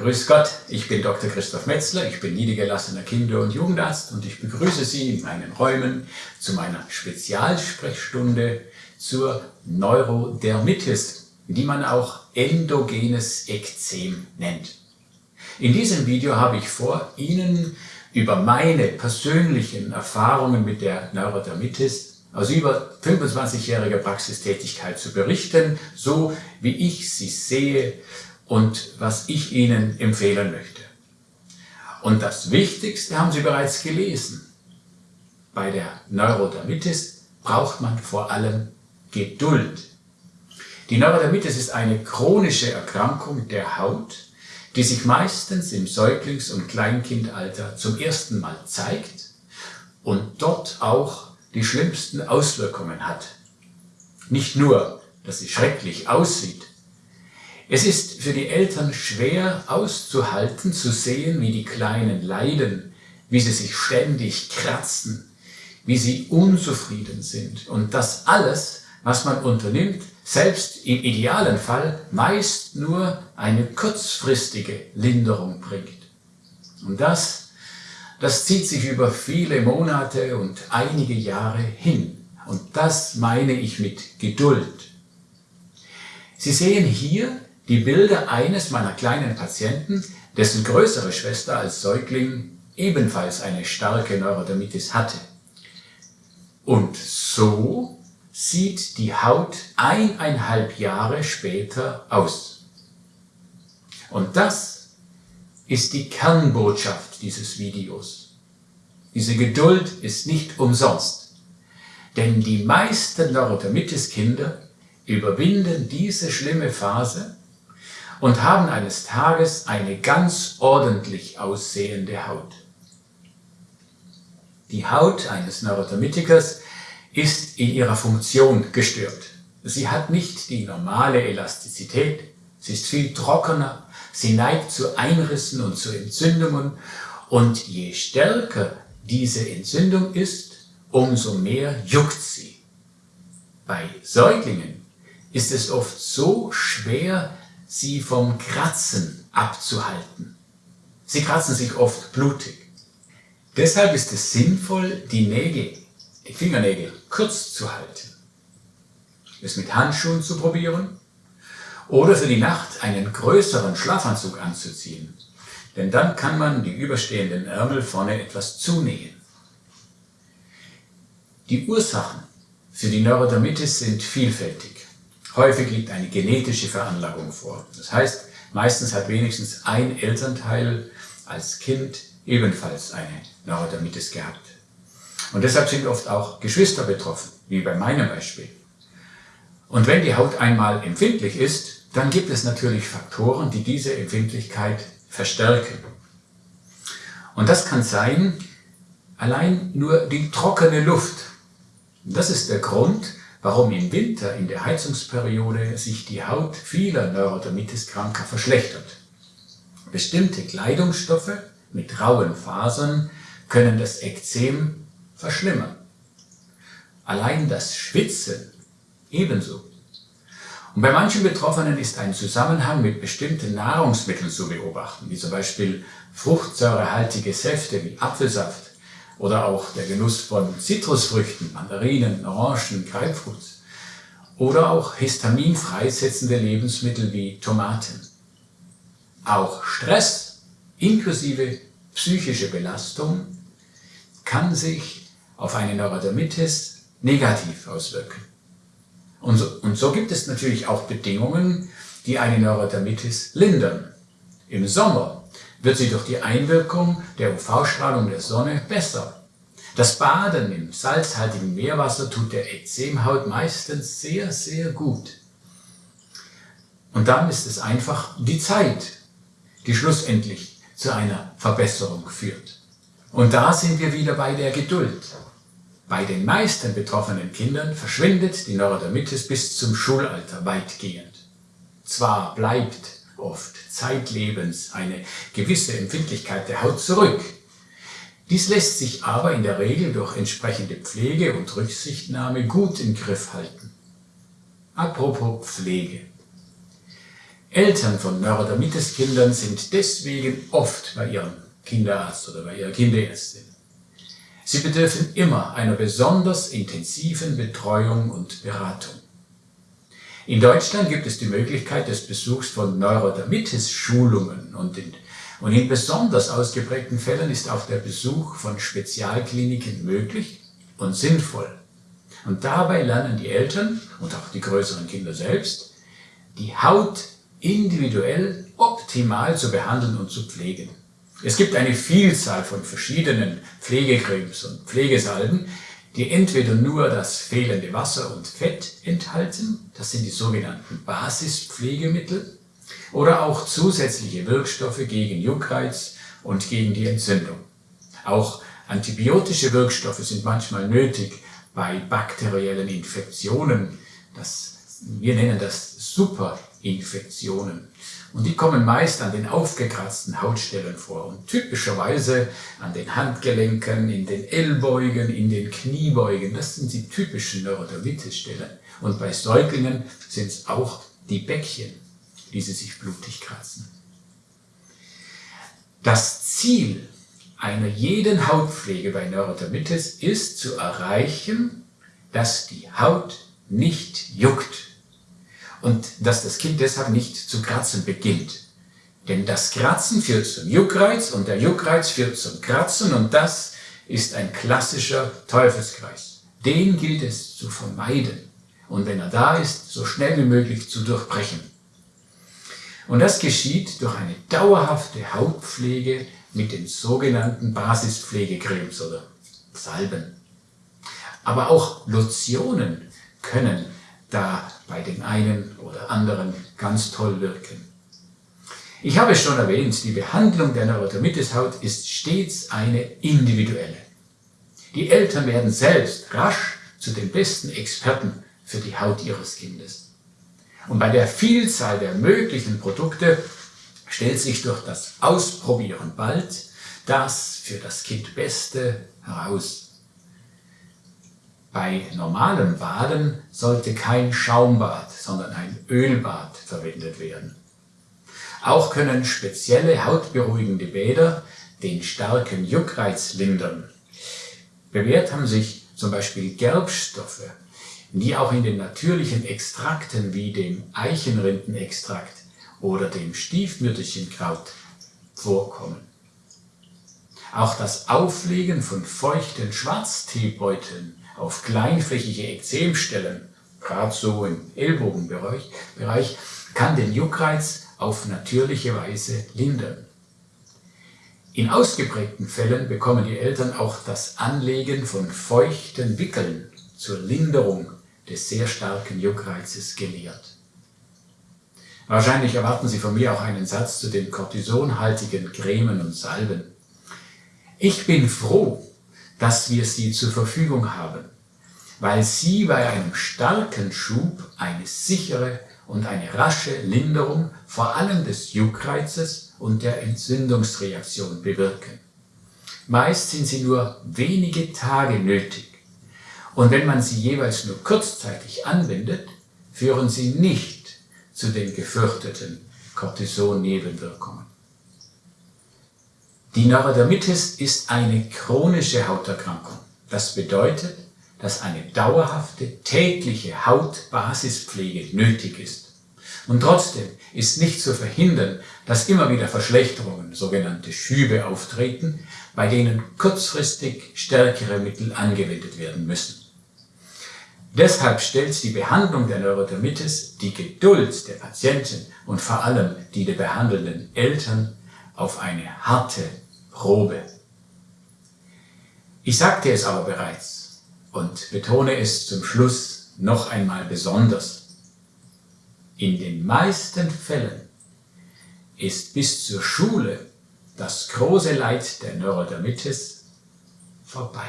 Grüß Gott, ich bin Dr. Christoph Metzler, ich bin niedergelassener Kinder- und Jugendarzt und ich begrüße Sie in meinen Räumen zu meiner Spezialsprechstunde zur Neurodermitis, die man auch endogenes Ekzem nennt. In diesem Video habe ich vor, Ihnen über meine persönlichen Erfahrungen mit der Neurodermitis aus über 25-jähriger Praxistätigkeit zu berichten, so wie ich sie sehe und was ich Ihnen empfehlen möchte. Und das Wichtigste haben Sie bereits gelesen. Bei der Neurodermitis braucht man vor allem Geduld. Die Neurodermitis ist eine chronische Erkrankung der Haut, die sich meistens im Säuglings- und Kleinkindalter zum ersten Mal zeigt und dort auch die schlimmsten Auswirkungen hat. Nicht nur, dass sie schrecklich aussieht, es ist für die Eltern schwer auszuhalten, zu sehen, wie die Kleinen leiden, wie sie sich ständig kratzen, wie sie unzufrieden sind und das alles, was man unternimmt, selbst im idealen Fall meist nur eine kurzfristige Linderung bringt. Und das, das zieht sich über viele Monate und einige Jahre hin. Und das meine ich mit Geduld. Sie sehen hier die Bilder eines meiner kleinen Patienten, dessen größere Schwester als Säugling ebenfalls eine starke Neurodermitis hatte. Und so sieht die Haut eineinhalb Jahre später aus. Und das ist die Kernbotschaft dieses Videos. Diese Geduld ist nicht umsonst, denn die meisten Neurodermitis-Kinder überwinden diese schlimme Phase und haben eines Tages eine ganz ordentlich aussehende Haut. Die Haut eines Neurodermitikers ist in ihrer Funktion gestört. Sie hat nicht die normale Elastizität, sie ist viel trockener, sie neigt zu Einrissen und zu Entzündungen und je stärker diese Entzündung ist, umso mehr juckt sie. Bei Säuglingen ist es oft so schwer, sie vom Kratzen abzuhalten. Sie kratzen sich oft blutig. Deshalb ist es sinnvoll, die Nägel, die Fingernägel kurz zu halten. Es mit Handschuhen zu probieren oder für die Nacht einen größeren Schlafanzug anzuziehen, denn dann kann man die überstehenden Ärmel vorne etwas zunähen. Die Ursachen für die Neurodermitis sind vielfältig. Häufig liegt eine genetische Veranlagung vor. Das heißt, meistens hat wenigstens ein Elternteil als Kind ebenfalls eine Neurodermitis gehabt. Und deshalb sind oft auch Geschwister betroffen, wie bei meinem Beispiel. Und wenn die Haut einmal empfindlich ist, dann gibt es natürlich Faktoren, die diese Empfindlichkeit verstärken. Und das kann sein, allein nur die trockene Luft. Das ist der Grund, warum im Winter in der Heizungsperiode sich die Haut vieler Neurodermitis-Kranker verschlechtert. Bestimmte Kleidungsstoffe mit rauen Fasern können das Ekzem verschlimmern. Allein das Schwitzen ebenso. Und bei manchen Betroffenen ist ein Zusammenhang mit bestimmten Nahrungsmitteln zu beobachten, wie zum Beispiel fruchtsäurehaltige Säfte wie Apfelsaft oder auch der Genuss von Zitrusfrüchten, Mandarinen, Orangen, Grapefruit oder auch Histamin freisetzende Lebensmittel wie Tomaten. Auch Stress inklusive psychische Belastung kann sich auf eine Neurodermitis negativ auswirken. Und so, und so gibt es natürlich auch Bedingungen, die eine Neurodermitis lindern. Im Sommer wird sie durch die Einwirkung der UV-Strahlung der Sonne besser. Das Baden im salzhaltigen Meerwasser tut der Ekzemhaut meistens sehr, sehr gut. Und dann ist es einfach die Zeit, die schlussendlich zu einer Verbesserung führt. Und da sind wir wieder bei der Geduld. Bei den meisten betroffenen Kindern verschwindet die Neurodermitis bis zum Schulalter weitgehend. Zwar bleibt oft zeitlebens eine gewisse Empfindlichkeit der Haut zurück. Dies lässt sich aber in der Regel durch entsprechende Pflege und Rücksichtnahme gut im Griff halten. Apropos Pflege. Eltern von Neurodermitis-Kindern sind deswegen oft bei ihrem Kinderarzt oder bei ihrer Kinderärztin. Sie bedürfen immer einer besonders intensiven Betreuung und Beratung. In Deutschland gibt es die Möglichkeit des Besuchs von Neurodermitis-Schulungen und in, und in besonders ausgeprägten Fällen ist auch der Besuch von Spezialkliniken möglich und sinnvoll. Und dabei lernen die Eltern und auch die größeren Kinder selbst, die Haut individuell optimal zu behandeln und zu pflegen. Es gibt eine Vielzahl von verschiedenen Pflegecremes und Pflegesalben, die entweder nur das fehlende Wasser und Fett enthalten, das sind die sogenannten Basispflegemittel, oder auch zusätzliche Wirkstoffe gegen Juckreiz und gegen die Entzündung. Auch antibiotische Wirkstoffe sind manchmal nötig bei bakteriellen Infektionen. Das, wir nennen das Superinfektionen. Und die kommen meist an den aufgekratzten Hautstellen vor und typischerweise an den Handgelenken, in den Ellbeugen, in den Kniebeugen. Das sind die typischen Neurodermitis-Stellen. Und bei Säuglingen sind es auch die Bäckchen, die sie sich blutig kratzen. Das Ziel einer jeden Hautpflege bei Neurodermitis ist zu erreichen, dass die Haut nicht juckt und dass das Kind deshalb nicht zu kratzen beginnt. Denn das Kratzen führt zum Juckreiz und der Juckreiz führt zum Kratzen und das ist ein klassischer Teufelskreis. Den gilt es zu vermeiden und wenn er da ist, so schnell wie möglich zu durchbrechen. Und das geschieht durch eine dauerhafte Hautpflege mit den sogenannten Basispflegecremes oder Salben. Aber auch Lotionen können da bei dem einen oder anderen ganz toll wirken. Ich habe es schon erwähnt, die Behandlung der Neurodermitis-Haut ist stets eine individuelle. Die Eltern werden selbst rasch zu den besten Experten für die Haut ihres Kindes. Und bei der Vielzahl der möglichen Produkte stellt sich durch das Ausprobieren bald das für das Kind Beste heraus. Bei normalem Baden sollte kein Schaumbad, sondern ein Ölbad verwendet werden. Auch können spezielle hautberuhigende Bäder den starken Juckreiz lindern. Bewährt haben sich zum Beispiel Gerbstoffe, die auch in den natürlichen Extrakten wie dem Eichenrindenextrakt oder dem Stiefmütterchenkraut vorkommen. Auch das Auflegen von feuchten Schwarzteebeuteln auf kleinflächige Ekzemstellen, gerade so im Ellbogenbereich, Bereich, kann den Juckreiz auf natürliche Weise lindern. In ausgeprägten Fällen bekommen die Eltern auch das Anlegen von feuchten Wickeln zur Linderung des sehr starken Juckreizes gelehrt. Wahrscheinlich erwarten Sie von mir auch einen Satz zu den kortisonhaltigen Cremen und Salben. Ich bin froh, dass wir sie zur Verfügung haben, weil sie bei einem starken Schub eine sichere und eine rasche Linderung vor allem des Juckreizes und der Entzündungsreaktion bewirken. Meist sind sie nur wenige Tage nötig und wenn man sie jeweils nur kurzzeitig anwendet, führen sie nicht zu den gefürchteten Cortison-Nebenwirkungen. Die Neurodermitis ist eine chronische Hauterkrankung. Das bedeutet, dass eine dauerhafte tägliche Hautbasispflege nötig ist. Und trotzdem ist nicht zu verhindern, dass immer wieder Verschlechterungen, sogenannte Schübe, auftreten, bei denen kurzfristig stärkere Mittel angewendet werden müssen. Deshalb stellt die Behandlung der Neurodermitis die Geduld der Patienten und vor allem die der behandelnden Eltern auf eine harte Probe. Ich sagte es aber bereits und betone es zum Schluss noch einmal besonders. In den meisten Fällen ist bis zur Schule das große Leid der Neurodermitis vorbei.